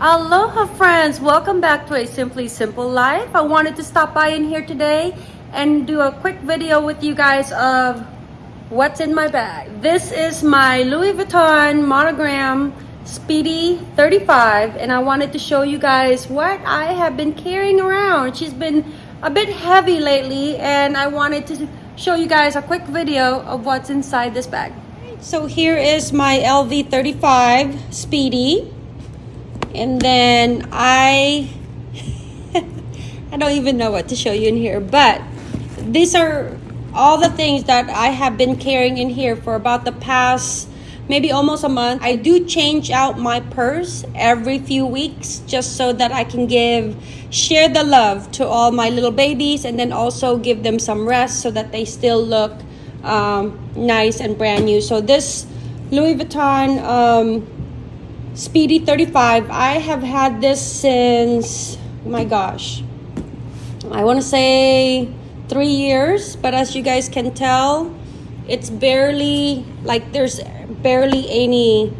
Aloha friends, welcome back to a Simply Simple Life. I wanted to stop by in here today and do a quick video with you guys of what's in my bag. This is my Louis Vuitton monogram Speedy 35 and I wanted to show you guys what I have been carrying around. She's been a bit heavy lately and I wanted to show you guys a quick video of what's inside this bag. So here is my LV 35 Speedy and then I I don't even know what to show you in here but these are all the things that I have been carrying in here for about the past maybe almost a month. I do change out my purse every few weeks just so that I can give, share the love to all my little babies and then also give them some rest so that they still look um, nice and brand new. So this Louis Vuitton um, Speedy 35, I have had this since, oh my gosh, I want to say three years, but as you guys can tell, it's barely, like there's barely any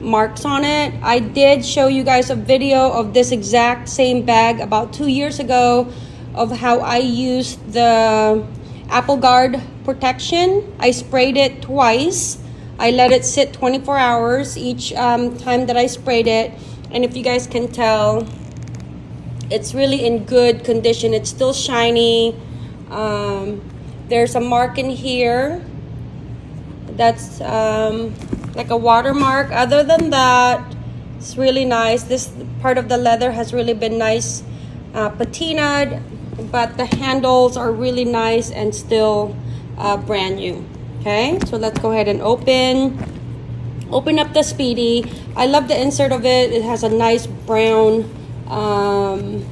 marks on it. I did show you guys a video of this exact same bag about two years ago of how I used the Apple Garde protection. I sprayed it twice. I let it sit 24 hours each um, time that I sprayed it. And if you guys can tell, it's really in good condition. It's still shiny. Um, there's a mark in here that's um, like a watermark other than that it's really nice this part of the leather has really been nice uh, patinaed but the handles are really nice and still uh, brand new okay so let's go ahead and open open up the speedy i love the insert of it it has a nice brown um,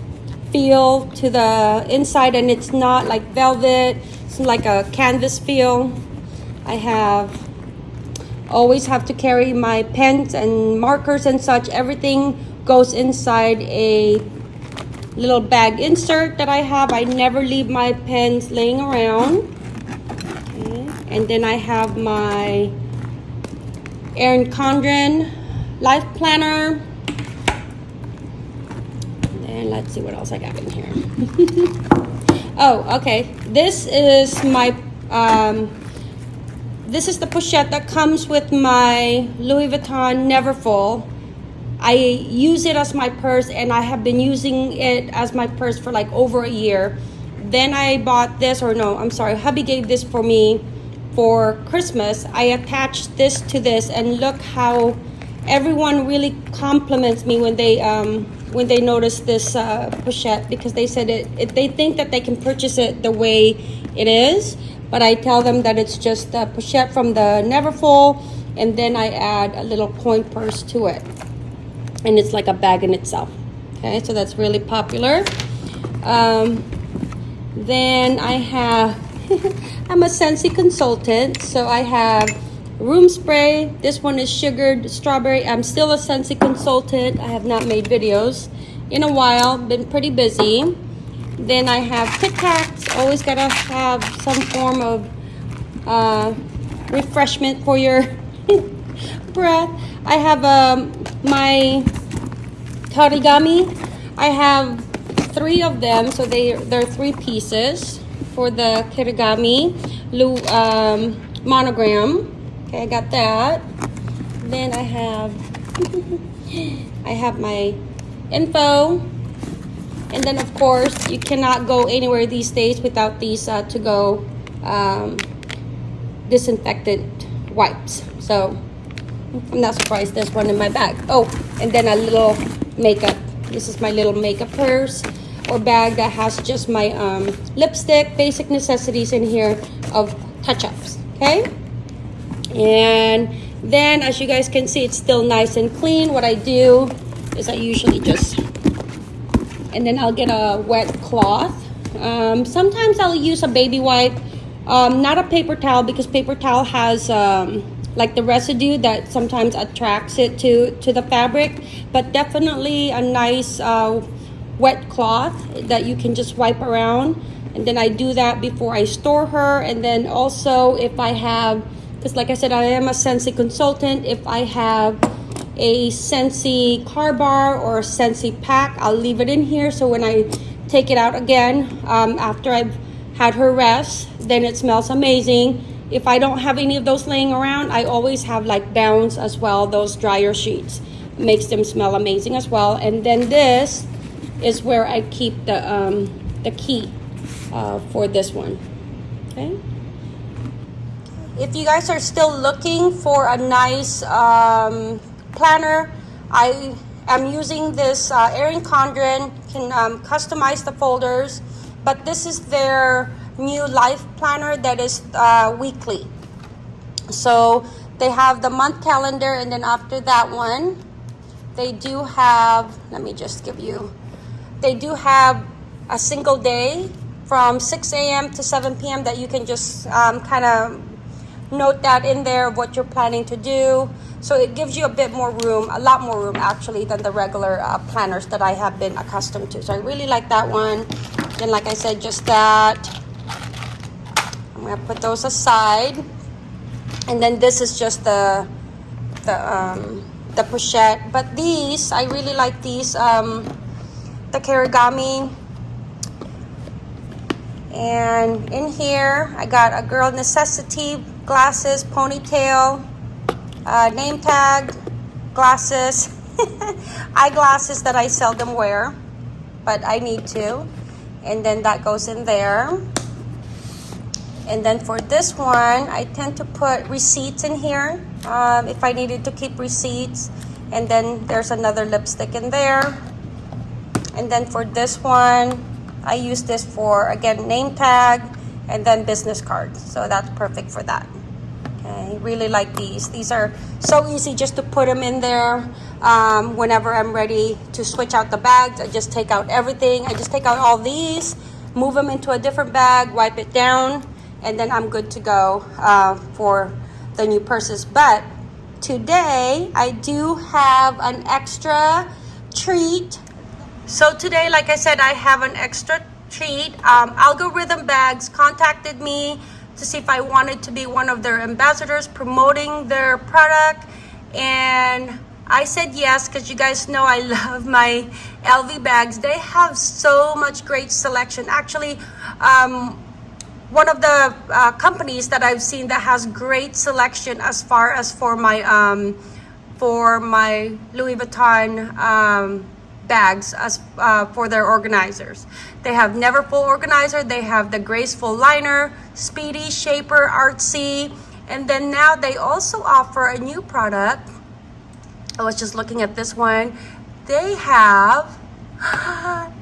feel to the inside and it's not like velvet it's like a canvas feel I have always have to carry my pens and markers and such. Everything goes inside a little bag insert that I have. I never leave my pens laying around. And then I have my Erin Condren Life Planner. And let's see what else I got in here. oh, okay. This is my um, this is the pochette that comes with my Louis Vuitton Neverfull. I use it as my purse and I have been using it as my purse for like over a year. Then I bought this, or no, I'm sorry, hubby gave this for me for Christmas. I attached this to this and look how everyone really compliments me when they um, when they notice this uh, pochette because they said it, it, they think that they can purchase it the way it is but I tell them that it's just a pochette from the Neverfull and then I add a little coin purse to it and it's like a bag in itself okay so that's really popular um, then I have I'm a Scentsy consultant so I have room spray this one is sugared strawberry I'm still a Scentsy consultant I have not made videos in a while been pretty busy then I have Tic Tacs. Always gotta have some form of uh, refreshment for your breath. I have um, my Kirigami. I have three of them, so they they're three pieces for the Kirigami um, monogram. Okay, I got that. Then I have I have my info and then of course, you cannot go anywhere these days without these uh, to-go um, disinfectant wipes. So I'm not surprised there's one in my bag. Oh, and then a little makeup. This is my little makeup purse or bag that has just my um, lipstick, basic necessities in here of touch-ups, okay? And then as you guys can see, it's still nice and clean. What I do is I usually just and then I'll get a wet cloth. Um, sometimes I'll use a baby wipe, um, not a paper towel because paper towel has um, like the residue that sometimes attracts it to, to the fabric, but definitely a nice uh, wet cloth that you can just wipe around. And then I do that before I store her. And then also if I have, because like I said, I am a Scentsy consultant, if I have a Scentsy car bar or a Scentsy pack. I'll leave it in here so when I take it out again um, after I've had her rest, then it smells amazing. If I don't have any of those laying around, I always have like Bounce as well, those dryer sheets. Makes them smell amazing as well. And then this is where I keep the, um, the key uh, for this one, okay? If you guys are still looking for a nice um, planner, I am using this uh, Erin Condren, can um, customize the folders, but this is their new life planner that is uh, weekly. So they have the month calendar and then after that one, they do have, let me just give you, they do have a single day from 6 a.m. to 7 p.m. that you can just um, kind of note that in there what you're planning to do. So it gives you a bit more room, a lot more room actually than the regular uh, planners that I have been accustomed to. So I really like that one. Then like I said, just that. I'm gonna put those aside. And then this is just the, the, um, the pochette. But these, I really like these, um, the Kirigami and in here, I got a girl necessity, glasses, ponytail, uh, name tag, glasses, eyeglasses that I seldom wear, but I need to. And then that goes in there. And then for this one, I tend to put receipts in here um, if I needed to keep receipts. And then there's another lipstick in there. And then for this one, I use this for, again, name tag and then business cards. So that's perfect for that. Okay, really like these. These are so easy just to put them in there. Um, whenever I'm ready to switch out the bags, I just take out everything. I just take out all these, move them into a different bag, wipe it down, and then I'm good to go uh, for the new purses. But today, I do have an extra treat so today, like I said, I have an extra treat. Um, Algorithm Bags contacted me to see if I wanted to be one of their ambassadors promoting their product. And I said yes because you guys know I love my LV bags. They have so much great selection. Actually, um, one of the uh, companies that I've seen that has great selection as far as for my um, for my Louis Vuitton um, bags as uh, for their organizers. They have Neverfull organizer, they have the Graceful liner, Speedy, Shaper, Artsy, and then now they also offer a new product. I was just looking at this one. They have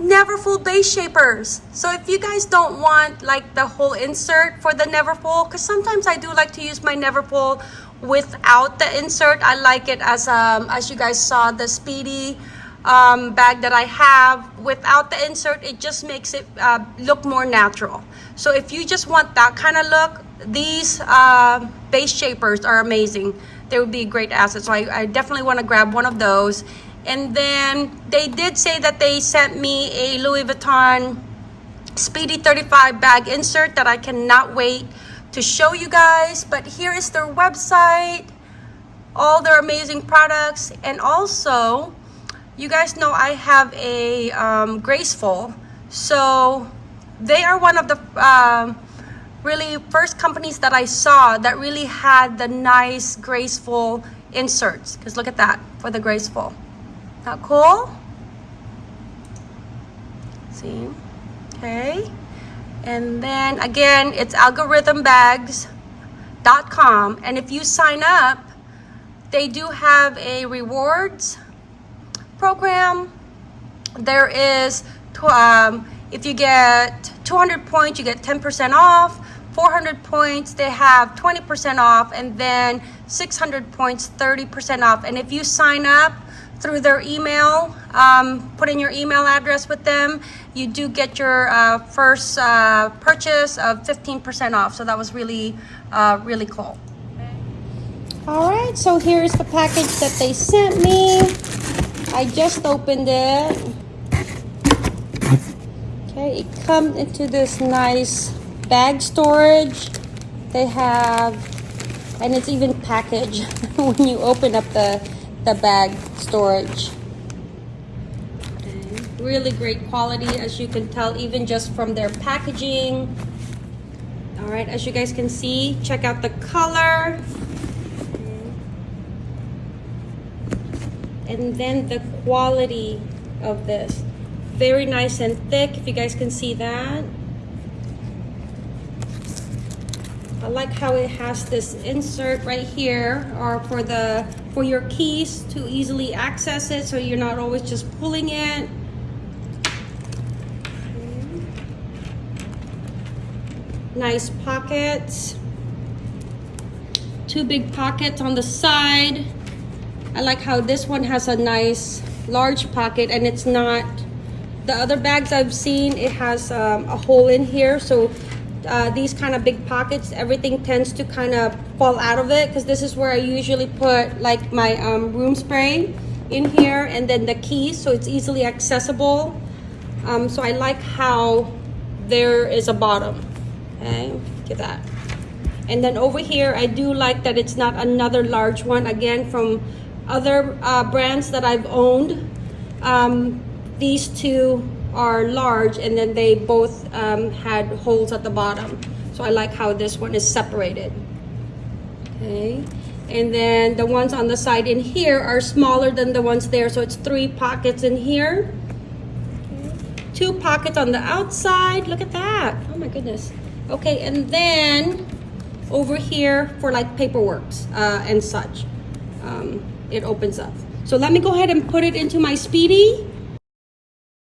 Neverfull base shapers. So if you guys don't want like the whole insert for the Neverfull, because sometimes I do like to use my Neverfull without the insert. I like it as um as you guys saw the Speedy um, bag that I have. Without the insert it just makes it uh, look more natural. So if you just want that kind of look these uh, base shapers are amazing. They would be a great asset. So I, I definitely want to grab one of those. And then they did say that they sent me a Louis Vuitton Speedy 35 bag insert that I cannot wait to show you guys. But here is their website all their amazing products and also you guys know I have a um, Graceful. So they are one of the um, really first companies that I saw that really had the nice Graceful inserts. Because look at that for the Graceful. Not cool? See? Okay. And then again, it's algorithmbags.com. And if you sign up, they do have a rewards program, there is, um, if you get 200 points, you get 10% off. 400 points, they have 20% off. And then 600 points, 30% off. And if you sign up through their email, um, put in your email address with them, you do get your uh, first uh, purchase of 15% off. So that was really, uh, really cool. All right, so here's the package that they sent me. I just opened it. Okay, it comes into this nice bag storage. They have and it's even packaged when you open up the the bag storage Okay. really great quality as you can tell even just from their packaging all right as you guys can see check out the color and then the quality of this. Very nice and thick if you guys can see that. I like how it has this insert right here or for the for your keys to easily access it so you're not always just pulling it. Nice pockets. Two big pockets on the side I like how this one has a nice large pocket and it's not the other bags I've seen it has um, a hole in here so uh, these kind of big pockets everything tends to kind of fall out of it because this is where I usually put like my um, room spray in here and then the keys so it's easily accessible. Um, so I like how there is a bottom. Okay at that. And then over here I do like that it's not another large one again from other uh, brands that I've owned um, these two are large and then they both um, had holes at the bottom. So I like how this one is separated. Okay. And then the ones on the side in here are smaller than the ones there. So it's three pockets in here. Two pockets on the outside. Look at that. Oh my goodness. Okay. And then over here for like paperwork uh, and such. Um, it opens up. So let me go ahead and put it into my speedy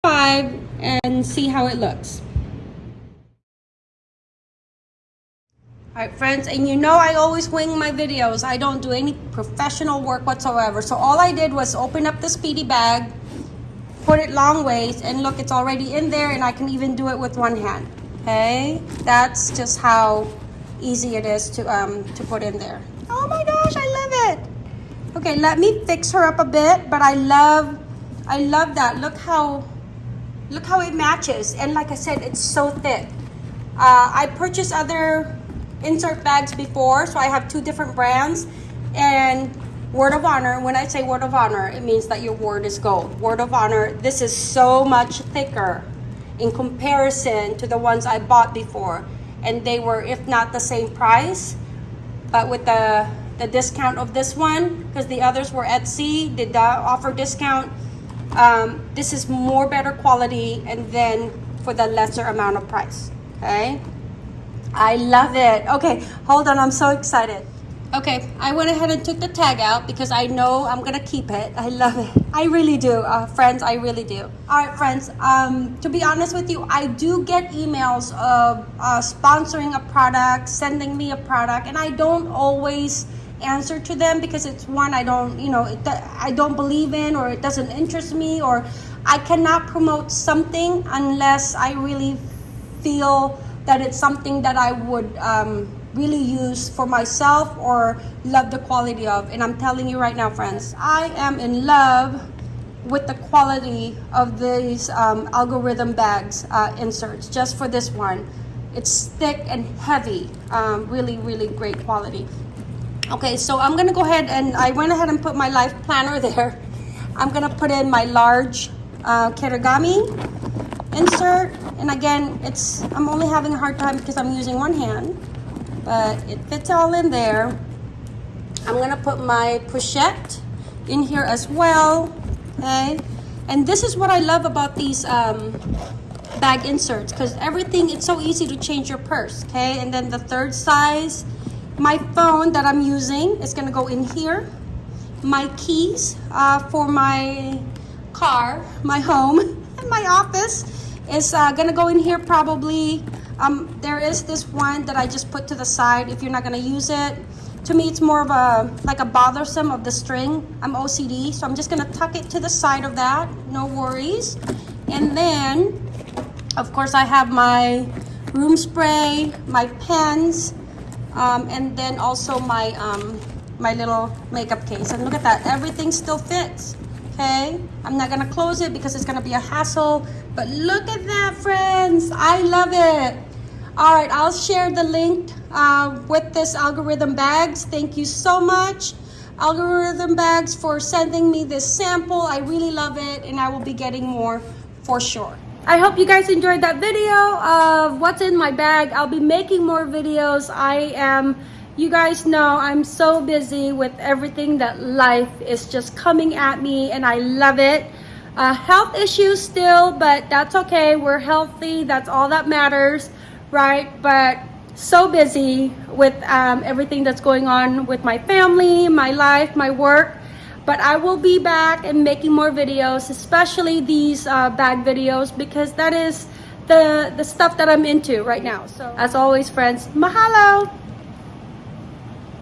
five and see how it looks. All right friends and you know i always wing my videos. I don't do any professional work whatsoever. So all i did was open up the speedy bag put it long ways and look it's already in there and i can even do it with one hand. Okay? That's just how easy it is to um to put in there. Oh my gosh i love it okay let me fix her up a bit but i love i love that. Look how look how it matches. And like i said it's so thick. Uh, i purchased other insert bags before so i have two different brands. And word of honor when i say word of honor it means that your word is gold. Word of honor this is so much thicker in comparison to the ones I bought before. And they were, if not the same price, but with the, the discount of this one, because the others were Etsy, did not offer discount. Um, this is more better quality and then for the lesser amount of price, okay? I love it. Okay, hold on, I'm so excited. Okay, I went ahead and took the tag out because I know I'm gonna keep it. I love it. I really do, uh, friends. I really do. All right, friends. Um, to be honest with you, I do get emails of uh, sponsoring a product, sending me a product, and I don't always answer to them because it's one I don't, you know, it, I don't believe in or it doesn't interest me or I cannot promote something unless I really feel that it's something that I would. Um, really use for myself or love the quality of. And I'm telling you right now, friends, I am in love with the quality of these um, algorithm bags uh, inserts just for this one. It's thick and heavy, um, really, really great quality. Okay, so I'm gonna go ahead and I went ahead and put my life planner there. I'm gonna put in my large uh, Kirigami insert. And again, it's I'm only having a hard time because I'm using one hand but it fits all in there. I'm gonna put my pochette in here as well, okay? And this is what I love about these um, bag inserts because everything, it's so easy to change your purse, okay? And then the third size, my phone that I'm using is gonna go in here. My keys uh, for my car, my home, and my office is uh, gonna go in here probably um, there is this one that I just put to the side if you're not gonna use it. To me, it's more of a, like a bothersome of the string. I'm OCD, so I'm just gonna tuck it to the side of that, no worries. And then, of course, I have my room spray, my pens, um, and then also my, um, my little makeup case. And look at that, everything still fits, okay? I'm not gonna close it because it's gonna be a hassle, but look at that, friends. I love it. All right, I'll share the link uh, with this algorithm bags. Thank you so much, algorithm bags, for sending me this sample. I really love it, and I will be getting more for sure. I hope you guys enjoyed that video of what's in my bag. I'll be making more videos. I am, you guys know, I'm so busy with everything that life is just coming at me, and I love it. Uh, health issues still, but that's okay. We're healthy. That's all that matters, right? But so busy with um, everything that's going on with my family, my life, my work. But I will be back and making more videos, especially these uh, bag videos, because that is the the stuff that I'm into right now. So as always, friends, mahalo.